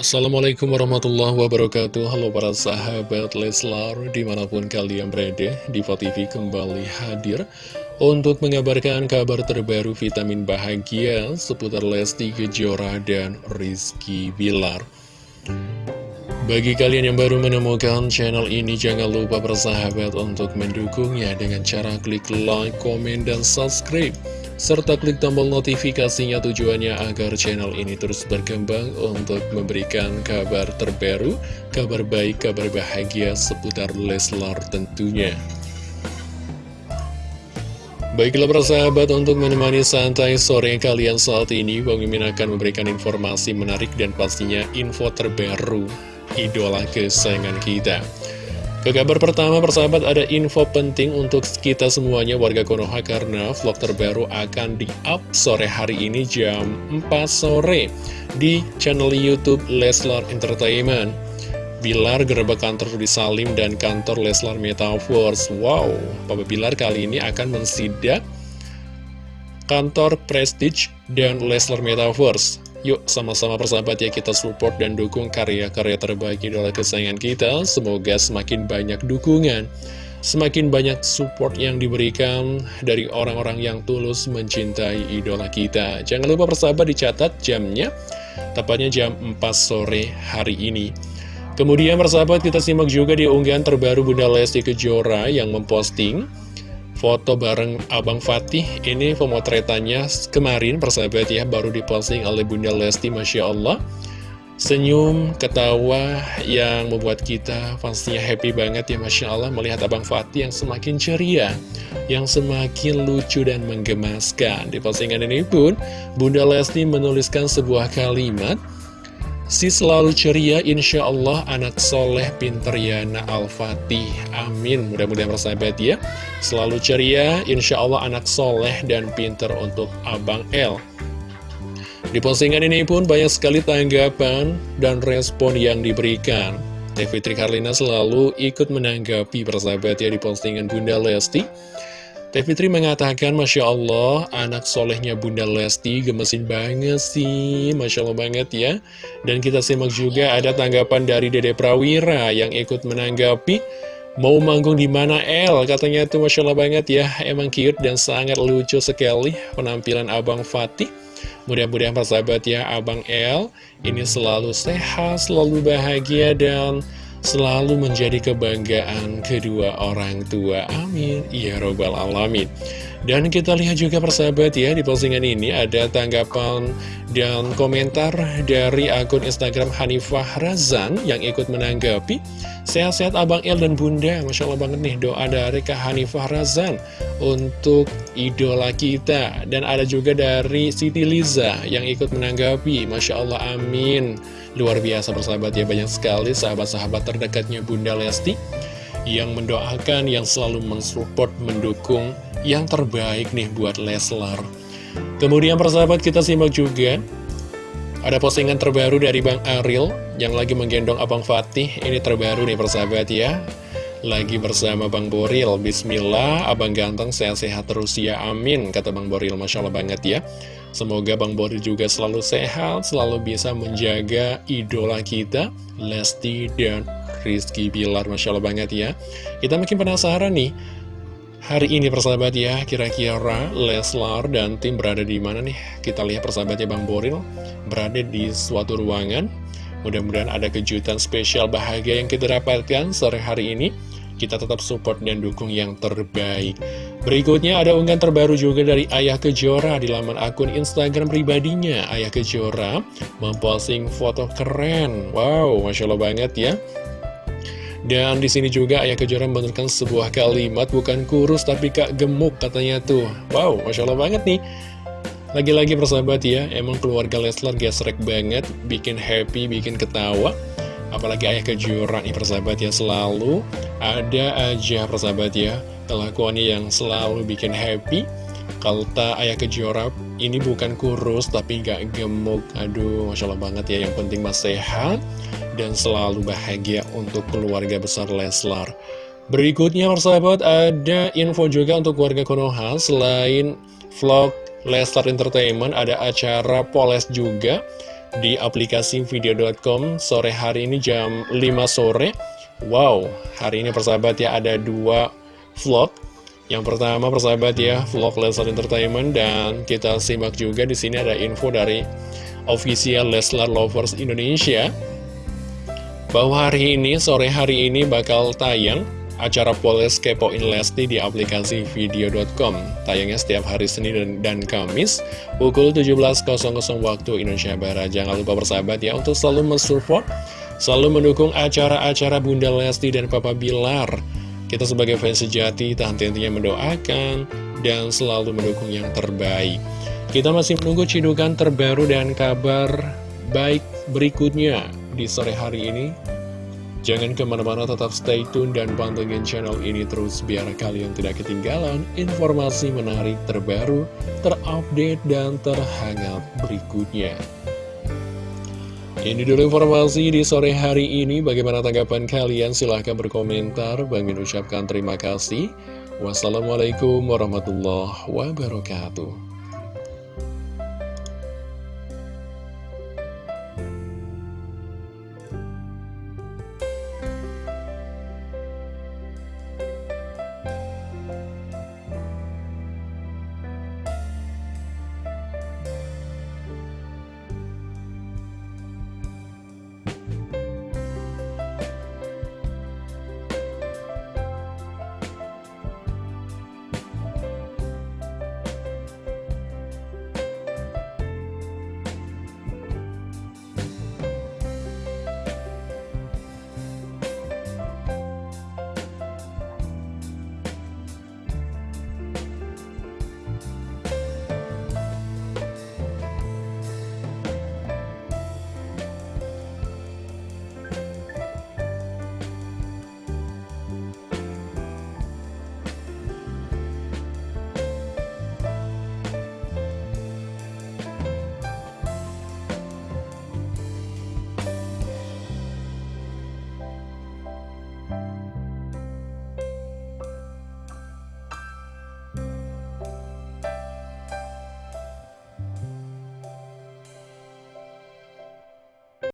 Assalamualaikum warahmatullahi wabarakatuh Halo para sahabat Leslar Di mana pun kalian berada Diva TV kembali hadir Untuk mengabarkan kabar terbaru vitamin bahagia Seputar Lesti Kejora dan Rizky Bilar bagi kalian yang baru menemukan channel ini, jangan lupa bersahabat untuk mendukungnya dengan cara klik like, komen, dan subscribe. Serta klik tombol notifikasinya tujuannya agar channel ini terus berkembang untuk memberikan kabar terbaru, kabar baik, kabar bahagia seputar Leslar tentunya. Baiklah persahabat untuk menemani santai sore kalian saat ini Bang Mimin akan memberikan informasi menarik dan pastinya info terbaru idola kesayangan kita. Ke kabar pertama persahabat ada info penting untuk kita semuanya warga Konoha karena vlog terbaru akan di-up sore hari ini jam 4 sore di channel Youtube Leslar Entertainment. Bilar gerbek kantor di Salim dan kantor Leslar Metaverse. Wow, Papa Bilar kali ini akan mensidak kantor Prestige dan Leslar Metaverse. Yuk sama-sama persahabat ya kita support dan dukung karya-karya terbaik idola kesayangan kita. Semoga semakin banyak dukungan Semakin banyak support yang diberikan dari orang-orang yang tulus mencintai idola kita. Jangan lupa persahabat dicatat jamnya Tepatnya jam 4 sore hari ini. Kemudian persahabat kita simak juga di unggahan terbaru Bunda Lesti Kejora yang memposting foto bareng Abang Fatih. Ini pemotretannya kemarin persahabat ya Baru diposting oleh Bunda Lesti Masya Allah. Senyum, ketawa yang membuat kita pastinya happy banget ya Masya Allah Melihat Abang Fatih yang semakin ceria Yang semakin lucu dan menggemaskan. Di postingan ini pun Bunda Lesti menuliskan sebuah kalimat Si selalu ceria, insya Allah anak soleh pinter Yana Al-Fatih. Amin. Mudah-mudahan bersahabat ya. Selalu ceria, insya Allah anak soleh dan pinter untuk Abang L. Di postingan ini pun banyak sekali tanggapan dan respon yang diberikan. Teh Fitri Karlina selalu ikut menanggapi persahabat ya di postingan Bunda Lesti. Teh Fitri mengatakan, Masya Allah, anak solehnya Bunda Lesti gemesin banget sih, Masya Allah banget ya. Dan kita simak juga ada tanggapan dari Dede Prawira yang ikut menanggapi, mau manggung di mana El? Katanya itu Masya Allah banget ya, emang cute dan sangat lucu sekali penampilan Abang Fatih. Mudah-mudahan persahabat ya, Abang El ini selalu sehat, selalu bahagia, dan selalu menjadi kebanggaan kedua orang tua. Amin. Ya Robbal Alamin. Dan kita lihat juga persahabat ya, di postingan ini ada tanggapan dan komentar dari akun Instagram Hanifah Razan yang ikut menanggapi. Sehat-sehat Abang El dan Bunda, Masya Allah banget nih doa dari Kak Hanifah Razan untuk idola kita. Dan ada juga dari Siti Liza yang ikut menanggapi, Masya Allah amin. Luar biasa persahabat ya, banyak sekali sahabat-sahabat terdekatnya Bunda Lesti yang mendoakan, yang selalu mensupport, mendukung yang terbaik nih buat Leslar. Kemudian persahabat kita simak juga ada postingan terbaru dari Bang Aril yang lagi menggendong Abang Fatih. Ini terbaru nih persahabat ya. Lagi bersama Bang Boril. Bismillah, Abang ganteng sehat-sehat terus ya. Amin, kata Bang Boril. Masya Allah banget ya. Semoga Bang Boril juga selalu sehat, selalu bisa menjaga idola kita, Lesti dan Rizky Bilar. Masya Allah banget ya. Kita makin penasaran nih Hari ini persahabat ya, kira-kira Leslar dan tim berada di mana nih? Kita lihat persahabatnya Bang Boril berada di suatu ruangan. Mudah-mudahan ada kejutan spesial bahagia yang kita dapatkan sore hari ini. Kita tetap support dan dukung yang terbaik. Berikutnya ada unggahan terbaru juga dari Ayah Kejora di laman akun Instagram pribadinya. Ayah Kejora memposting foto keren. Wow, Masya Allah banget ya. Dan di sini juga Ayah Kejora menurunkan sebuah kalimat bukan kurus tapi kak gemuk katanya tuh. Wow, Masya Allah banget nih. Lagi-lagi persahabat ya, emang keluarga Leslar gesrek banget, bikin happy, bikin ketawa. Apalagi Ayah Kejora nih persahabat ya, selalu ada aja persahabat ya, kelakuannya yang selalu bikin happy. Kalau tak Ayah Kejora ini bukan kurus tapi gak gemuk. Aduh, Masya Allah banget ya, yang penting mas sehat dan selalu bahagia untuk keluarga besar Leslar. Berikutnya persahabat ada info juga untuk warga Konoha selain vlog Leslar Entertainment ada acara Poles juga di aplikasi video.com sore hari ini jam 5 sore. Wow, hari ini persahabat ya ada dua vlog. Yang pertama persahabat ya vlog Leslar Entertainment dan kita simak juga di sini ada info dari official Leslar Lovers Indonesia bahwa hari ini sore hari ini bakal tayang acara Poles Kepoin Lesti di aplikasi video.com. Tayangnya setiap hari Senin dan, dan Kamis pukul 17.00 waktu Indonesia Barat. Jangan lupa bersahabat ya untuk selalu mensupport, selalu mendukung acara-acara Bunda Lesti dan Papa Bilar. Kita sebagai fans sejati tak henti-hentinya mendoakan dan selalu mendukung yang terbaik. Kita masih menunggu cidukan terbaru dan kabar baik berikutnya di sore hari ini Jangan ke mana-mana tetap stay tune dan pantengin channel ini terus biar kalian tidak ketinggalan informasi menarik terbaru, terupdate, dan terhangat berikutnya. Ini dulu informasi di sore hari ini. Bagaimana tanggapan kalian? Silahkan berkomentar. Bang Min ucapkan terima kasih. Wassalamualaikum warahmatullahi wabarakatuh.